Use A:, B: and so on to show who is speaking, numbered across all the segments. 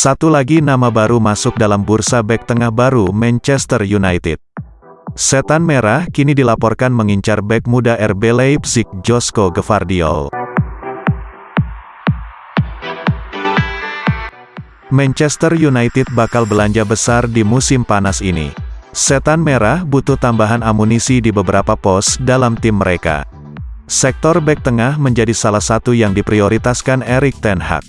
A: Satu lagi nama baru masuk dalam bursa bek tengah baru Manchester United. Setan Merah kini dilaporkan mengincar bek muda RB Leipzig Josko Gvardiol. Manchester United bakal belanja besar di musim panas ini. Setan Merah butuh tambahan amunisi di beberapa pos dalam tim mereka. Sektor bek tengah menjadi salah satu yang diprioritaskan Erik Ten Hag.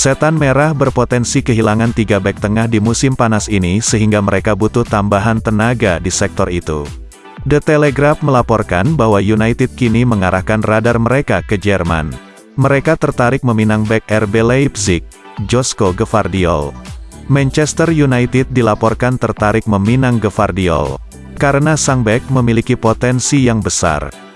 A: Setan Merah berpotensi kehilangan tiga bek tengah di musim panas ini sehingga mereka butuh tambahan tenaga di sektor itu. The Telegraph melaporkan bahwa United kini mengarahkan radar mereka ke Jerman. Mereka tertarik meminang bek RB Leipzig, Josko Gvardiol. Manchester United dilaporkan tertarik meminang Gvardiol. Karena sang bek memiliki potensi yang besar.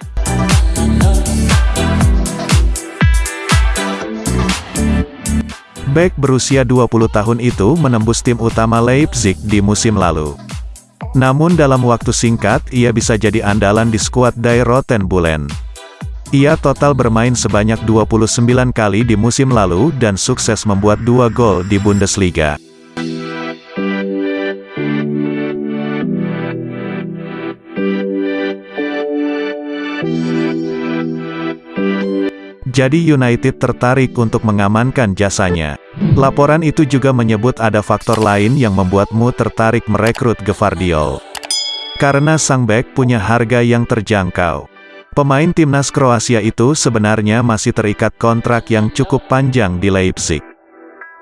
A: Beck berusia 20 tahun itu menembus tim utama Leipzig di musim lalu. Namun dalam waktu singkat, ia bisa jadi andalan di skuad Die Roten Bullen. Ia total bermain sebanyak 29 kali di musim lalu dan sukses membuat dua gol di Bundesliga. Jadi United tertarik untuk mengamankan jasanya. Laporan itu juga menyebut ada faktor lain yang membuatmu tertarik merekrut Gevardiol. Karena sang back punya harga yang terjangkau. Pemain timnas Kroasia itu sebenarnya masih terikat kontrak yang cukup panjang di Leipzig.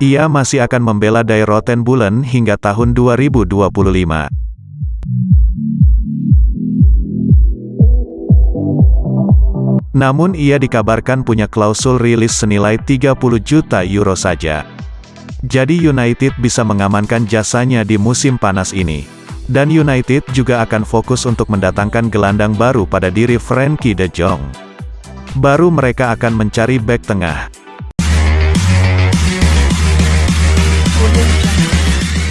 A: Ia masih akan membela Die Roten Bullen hingga tahun 2025. Namun ia dikabarkan punya klausul rilis senilai 30 juta euro saja. Jadi United bisa mengamankan jasanya di musim panas ini. Dan United juga akan fokus untuk mendatangkan gelandang baru pada diri Frankie de Jong. Baru mereka akan mencari back tengah.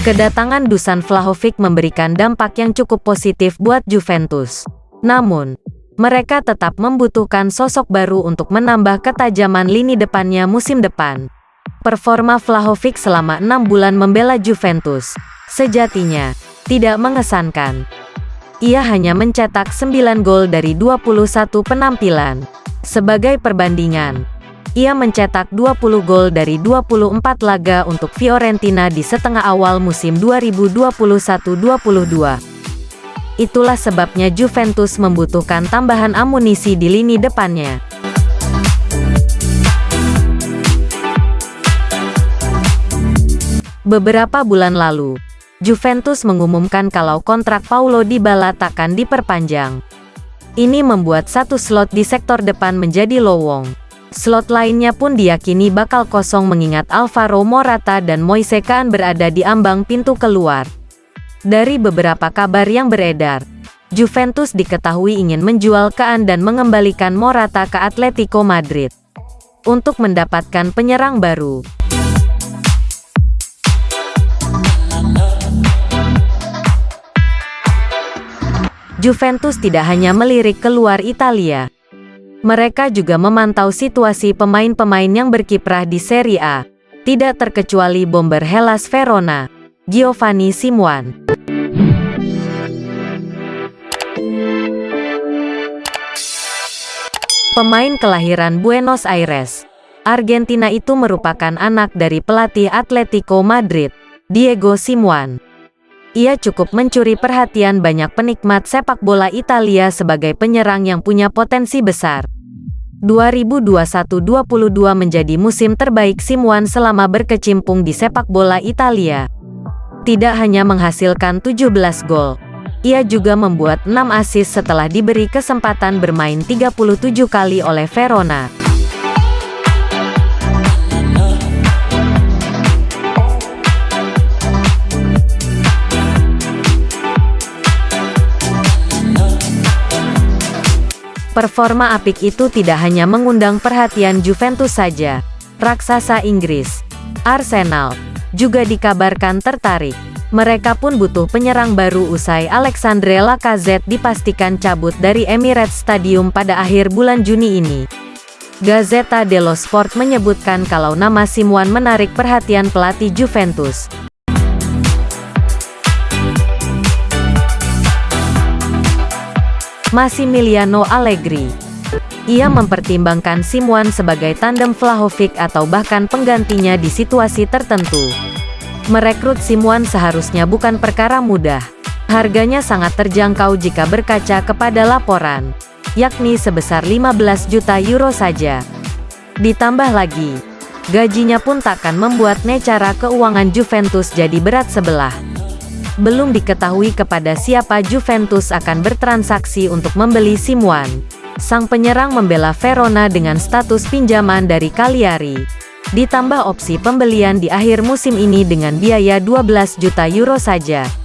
B: Kedatangan Dusan Vlahovic memberikan dampak yang cukup positif buat Juventus. Namun, mereka tetap membutuhkan sosok baru untuk menambah ketajaman lini depannya musim depan. Performa Vlahovic selama enam bulan membela Juventus, sejatinya, tidak mengesankan. Ia hanya mencetak 9 gol dari 21 penampilan. Sebagai perbandingan, ia mencetak 20 gol dari 24 laga untuk Fiorentina di setengah awal musim 2021-22. Itulah sebabnya Juventus membutuhkan tambahan amunisi di lini depannya. Beberapa bulan lalu, Juventus mengumumkan kalau kontrak Paulo Dybala takkan diperpanjang. Ini membuat satu slot di sektor depan menjadi lowong. Slot lainnya pun diyakini bakal kosong mengingat Alvaro Morata dan Moise Kean berada di ambang pintu keluar. Dari beberapa kabar yang beredar, Juventus diketahui ingin menjual Kaan dan mengembalikan Morata ke Atletico Madrid untuk mendapatkan penyerang baru. Juventus tidak hanya melirik keluar Italia. Mereka juga memantau situasi pemain-pemain yang berkiprah di Serie A, tidak terkecuali bomber Hellas Verona, Giovanni Simuan. Pemain kelahiran Buenos Aires, Argentina itu merupakan anak dari pelatih Atletico Madrid, Diego Simuan. Ia cukup mencuri perhatian banyak penikmat sepak bola Italia sebagai penyerang yang punya potensi besar. 2021-22 menjadi musim terbaik Simuan selama berkecimpung di sepak bola Italia. Tidak hanya menghasilkan 17 gol, ia juga membuat 6 assist setelah diberi kesempatan bermain 37 kali oleh Verona. Performa apik itu tidak hanya mengundang perhatian Juventus saja. Raksasa Inggris, Arsenal, juga dikabarkan tertarik. Mereka pun butuh penyerang baru usai Alexandre Lacazette dipastikan cabut dari Emirates Stadium pada akhir bulan Juni ini. Gazzetta dello Sport menyebutkan kalau nama Simuan menarik perhatian pelatih Juventus. Massimiliano Allegri ia mempertimbangkan Simuan sebagai tandem Vlahovic atau bahkan penggantinya di situasi tertentu. Merekrut Simuan seharusnya bukan perkara mudah. Harganya sangat terjangkau jika berkaca kepada laporan, yakni sebesar 15 juta euro saja. Ditambah lagi, gajinya pun takkan membuat necara keuangan Juventus jadi berat sebelah. Belum diketahui kepada siapa Juventus akan bertransaksi untuk membeli Simuan. Sang penyerang membela Verona dengan status pinjaman dari Cagliari. Ditambah opsi pembelian di akhir musim ini dengan biaya 12 juta euro saja.